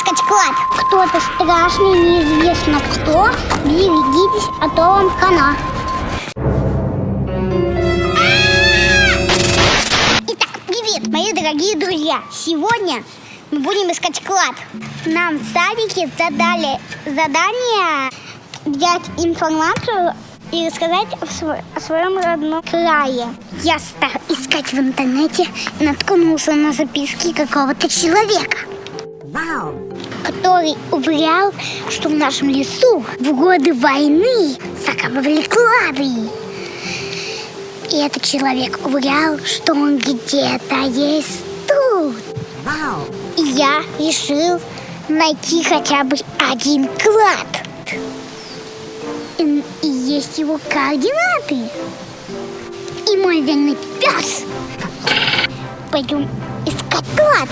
искать клад. Кто-то страшный, неизвестно кто. Берегитесь, а то вам хана. Итак, привет, мои дорогие друзья. Сегодня мы будем искать клад. Нам в садике задали задание взять информацию и рассказать о, сво- о своем родном крае. Я стал искать в интернете и наткнулся на записки какого-то человека, который уверял, что в нашем лесу в годы войны закапывали клады. И этот человек уверял, что он где-то есть тут. И я решил найти хотя бы один клад. И, и есть его координаты. И мой верный пес. Пойдем искать клад.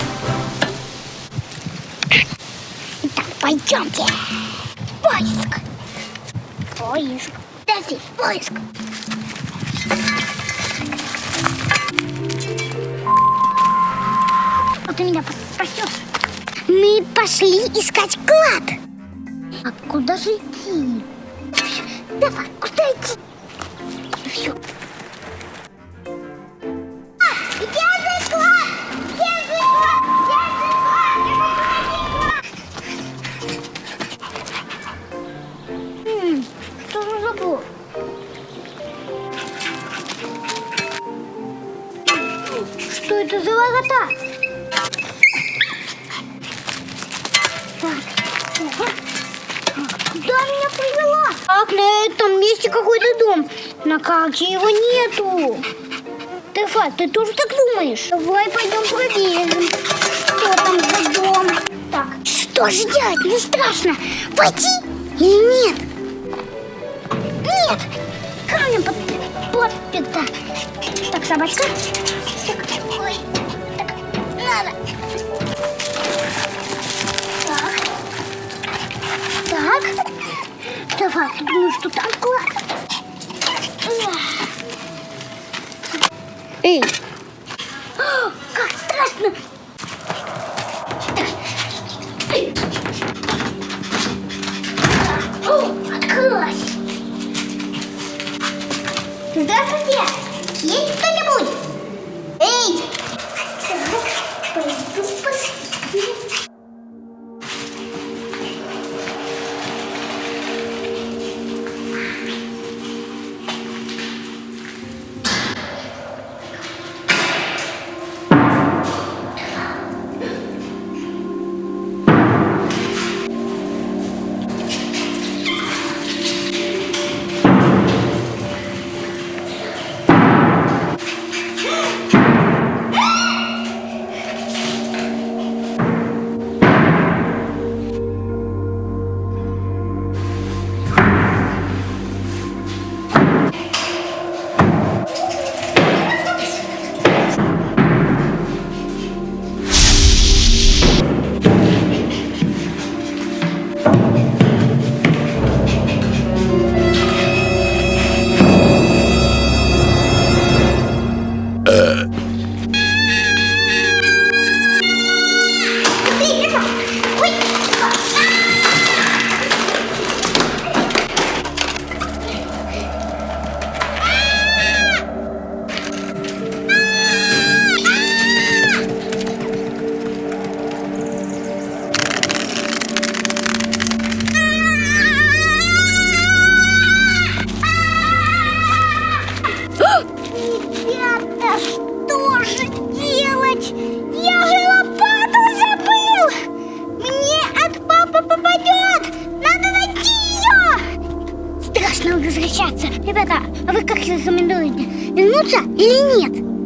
Пойдемте. Поиск. Поиск. Дэфи, поиск. Вот ты меня спасешь. Мы пошли искать клад. А куда же идти? Давай, куда идти? Все. Забор? Что это за ого. Куда меня привела? Так, на этом месте какой-то дом. На карте его нету. Тефа, ты тоже так думаешь? Давай пойдем проверим, что там за дом. Так, что же делать? Не страшно. Пойти или нет? Нет! Камнем под, подпита. Так, собачка. Так, ой, так, надо. Так. Так. Давай, думаешь, что клад? Эй! Здравствуйте! Есть кто-нибудь? Эй! Страшно возвращаться. Ребята, а вы как рекомендуете? Вернуться или нет?